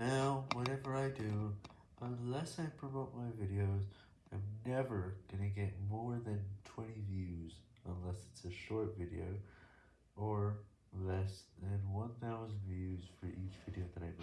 Now, whatever I do, unless I promote my videos, I'm never gonna get more than 20 views unless it's a short video or less than 1,000 views.